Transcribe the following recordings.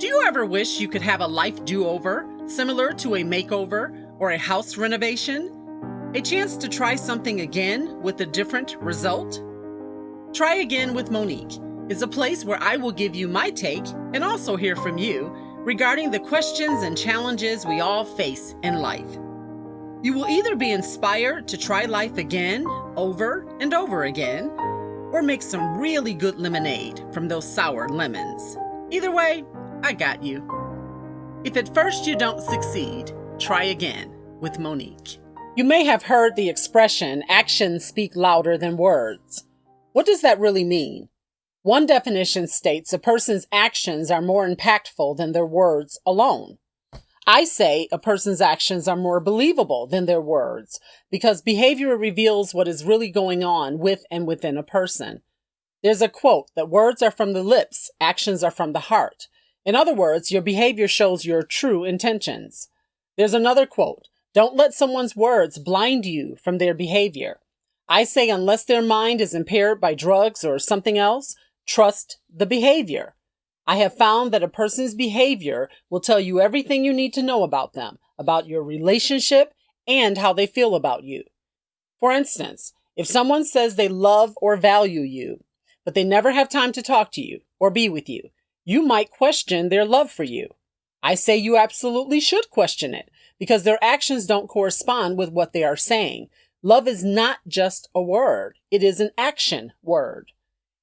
Do you ever wish you could have a life do over, similar to a makeover or a house renovation? A chance to try something again with a different result? Try Again with Monique is a place where I will give you my take and also hear from you regarding the questions and challenges we all face in life. You will either be inspired to try life again, over and over again, or make some really good lemonade from those sour lemons. Either way, I got you. If at first you don't succeed, try again with Monique. You may have heard the expression actions speak louder than words. What does that really mean? One definition states a person's actions are more impactful than their words alone. I say a person's actions are more believable than their words because behavior reveals what is really going on with and within a person. There's a quote that words are from the lips, actions are from the heart. In other words, your behavior shows your true intentions. There's another quote Don't let someone's words blind you from their behavior. I say, unless their mind is impaired by drugs or something else, trust the behavior. I have found that a person's behavior will tell you everything you need to know about them, about your relationship, and how they feel about you. For instance, if someone says they love or value you, but they never have time to talk to you or be with you, you might question their love for you. I say you absolutely should question it because their actions don't correspond with what they are saying. Love is not just a word, it is an action word.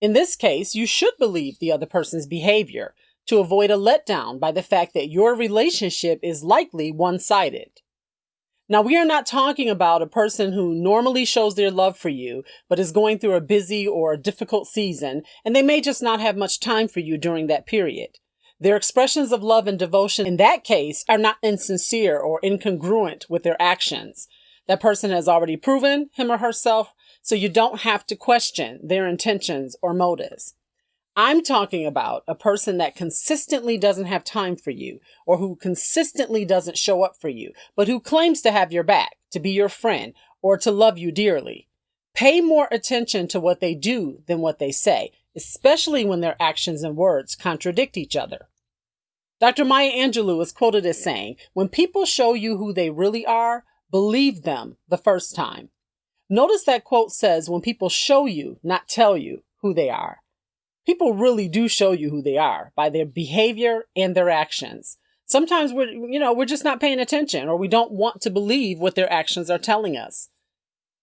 In this case, you should believe the other person's behavior to avoid a letdown by the fact that your relationship is likely one sided. Now, we are not talking about a person who normally shows their love for you, but is going through a busy or a difficult season, and they may just not have much time for you during that period. Their expressions of love and devotion in that case are not insincere or incongruent with their actions. That person has already proven him or herself, so you don't have to question their intentions or motives. I'm talking about a person that consistently doesn't have time for you or who consistently doesn't show up for you, but who claims to have your back, to be your friend, or to love you dearly. Pay more attention to what they do than what they say, especially when their actions and words contradict each other. Dr. Maya Angelou is quoted as saying, When people show you who they really are, believe them the first time. Notice that quote says, When people show you, not tell you, who they are people really do show you who they are by their behavior and their actions. Sometimes we're, you know, we're just not paying attention or we don't want to believe what their actions are telling us.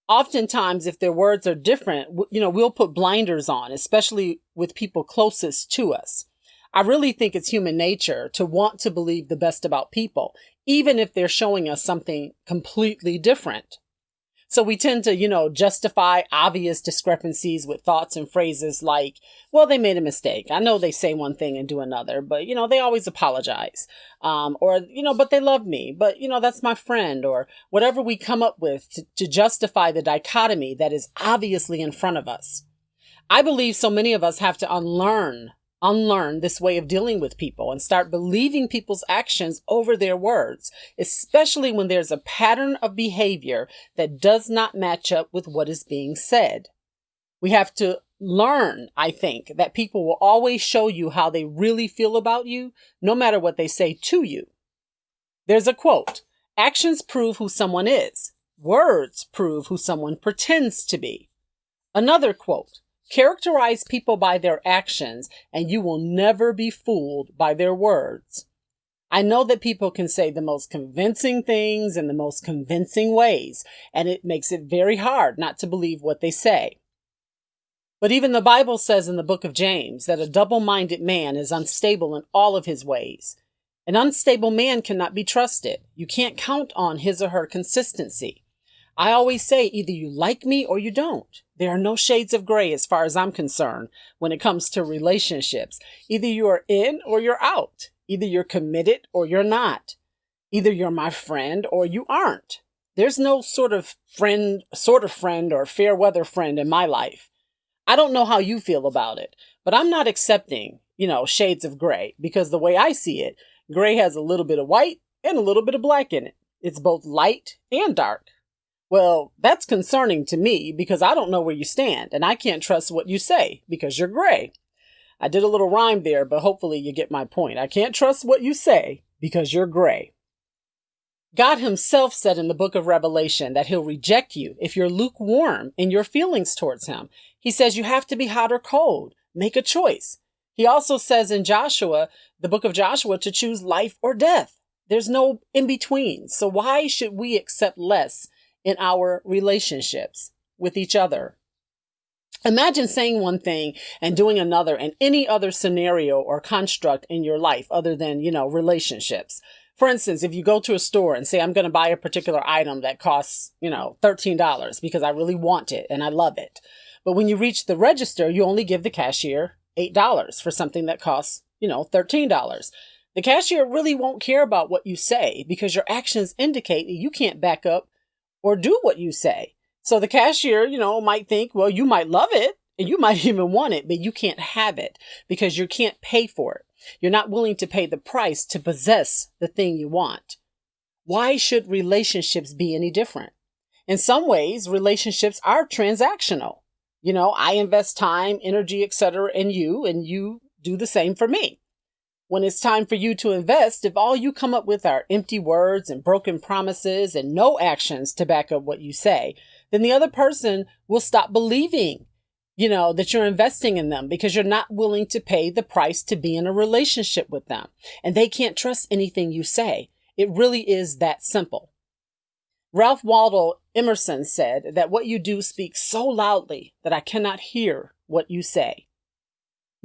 Oftentimes, if their words are different, you know, we'll put blinders on, especially with people closest to us. I really think it's human nature to want to believe the best about people, even if they're showing us something completely different. So we tend to, you know, justify obvious discrepancies with thoughts and phrases like, well, they made a mistake. I know they say one thing and do another, but, you know, they always apologize. Um, or, you know, but they love me, but, you know, that's my friend, or whatever we come up with to, to justify the dichotomy that is obviously in front of us. I believe so many of us have to unlearn unlearn this way of dealing with people and start believing people's actions over their words, especially when there's a pattern of behavior that does not match up with what is being said. We have to learn, I think, that people will always show you how they really feel about you, no matter what they say to you. There's a quote Actions prove who someone is, words prove who someone pretends to be. Another quote Characterize people by their actions, and you will never be fooled by their words. I know that people can say the most convincing things in the most convincing ways, and it makes it very hard not to believe what they say. But even the Bible says in the book of James that a double minded man is unstable in all of his ways. An unstable man cannot be trusted. You can't count on his or her consistency. I always say either you like me or you don't. There are no shades of gray as far as I'm concerned when it comes to relationships. Either you are in or you're out. Either you're committed or you're not. Either you're my friend or you aren't. There's no sort of friend, sort of friend or fair weather friend in my life. I don't know how you feel about it, but I'm not accepting, you know, shades of gray because the way I see it, gray has a little bit of white and a little bit of black in it. It's both light and dark. Well, that's concerning to me because I don't know where you stand and I can't trust what you say because you're gray. I did a little rhyme there, but hopefully you get my point. I can't trust what you say because you're gray. God himself said in the book of Revelation that he'll reject you if you're lukewarm in your feelings towards him. He says you have to be hot or cold. Make a choice. He also says in Joshua, the book of Joshua, to choose life or death. There's no in between. So why should we accept less in our relationships with each other? Imagine saying one thing and doing another in any other scenario or construct in your life other than, you know, relationships. For instance, if you go to a store and say, I'm going to buy a particular item that costs, you know, $13 because I really want it and I love it. But when you reach the register, you only give the cashier $8 for something that costs, you know, $13. The cashier really won't care about what you say because your actions indicate that you can't back up or do what you say. So the cashier, you know, might think, well, you might love it and you might even want it, but you can't have it because you can't pay for it. You're not willing to pay the price to possess the thing you want. Why should relationships be any different? In some ways, relationships are transactional. You know, I invest time, energy, etc. in you, and you do the same for me. When it's time for you to invest, if all you come up with are empty words and broken promises and no actions to back up what you say, then the other person will stop believing, you know, that you're investing in them because you're not willing to pay the price to be in a relationship with them. And they can't trust anything you say. It really is that simple. Ralph Waldo Emerson said that what you do speaks so loudly that I cannot hear what you say.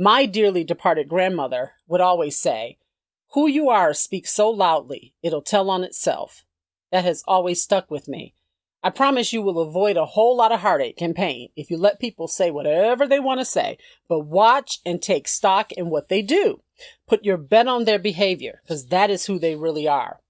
My dearly departed grandmother would always say, Who you are speaks so loudly, it'll tell on itself. That has always stuck with me. I promise you will avoid a whole lot of heartache and pain if you let people say whatever they want to say, but watch and take stock in what they do. Put your bet on their behavior, because that is who they really are.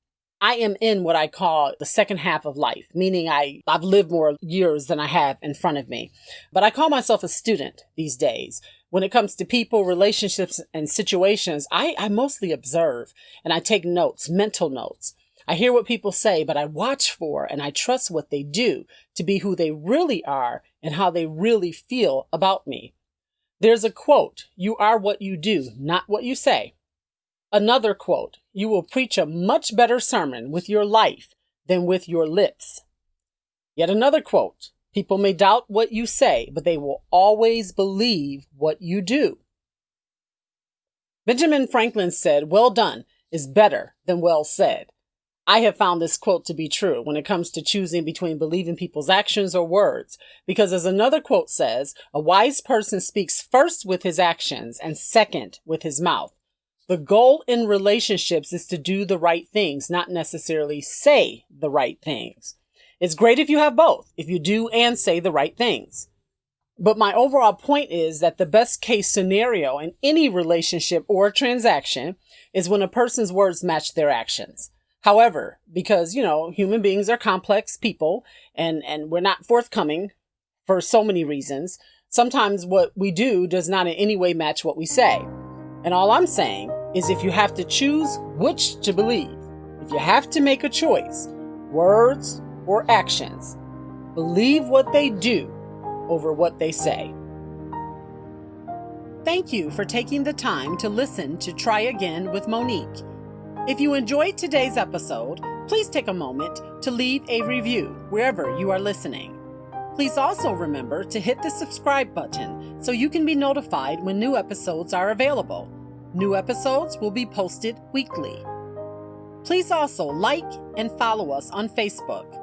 I am in what I call the second half of life, meaning I, I've lived more years than I have in front of me. But I call myself a student these days. When it comes to people, relationships, and situations, I, I mostly observe and I take notes, mental notes. I hear what people say, but I watch for and I trust what they do to be who they really are and how they really feel about me. There's a quote, you are what you do, not what you say. Another quote, you will preach a much better sermon with your life than with your lips. Yet another quote, people may doubt what you say, but they will always believe what you do. Benjamin Franklin said, well done is better than well said. I have found this quote to be true when it comes to choosing between believing people's actions or words, because as another quote says, a wise person speaks first with his actions and second with his mouth. The goal in relationships is to do the right things, not necessarily say the right things. It's great if you have both, if you do and say the right things. But my overall point is that the best case scenario in any relationship or transaction is when a person's words match their actions. However, because, you know, human beings are complex people and, and we're not forthcoming for so many reasons, sometimes what we do does not in any way match what we say. And all I'm saying is if you have to choose which to believe, if you have to make a choice, words or actions, believe what they do over what they say. Thank you for taking the time to listen to Try Again with Monique. If you enjoyed today's episode, please take a moment to leave a review wherever you are listening. Please also remember to hit the subscribe button so you can be notified when new episodes are available. New episodes will be posted weekly. Please also like and follow us on Facebook.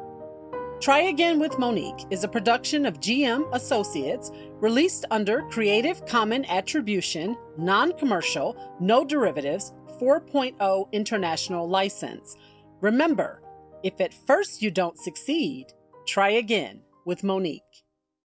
Try Again with Monique is a production of GM Associates released under Creative Common Attribution, Non Commercial, No Derivatives 4.0 International License. Remember, if at first you don't succeed, try again with Monique.